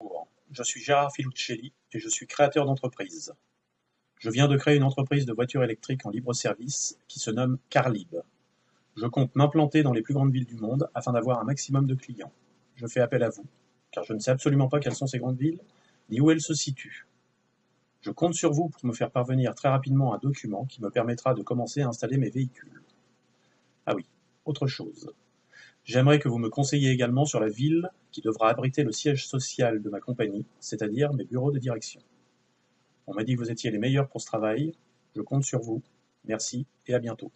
Bonjour, je suis Gérard Filuccelli et je suis créateur d'entreprise. Je viens de créer une entreprise de voitures électriques en libre service qui se nomme Carlib. Je compte m'implanter dans les plus grandes villes du monde afin d'avoir un maximum de clients. Je fais appel à vous, car je ne sais absolument pas quelles sont ces grandes villes, ni où elles se situent. Je compte sur vous pour me faire parvenir très rapidement un document qui me permettra de commencer à installer mes véhicules. Ah oui, autre chose. J'aimerais que vous me conseilliez également sur la ville qui devra abriter le siège social de ma compagnie, c'est-à-dire mes bureaux de direction. On m'a dit que vous étiez les meilleurs pour ce travail, je compte sur vous. Merci et à bientôt.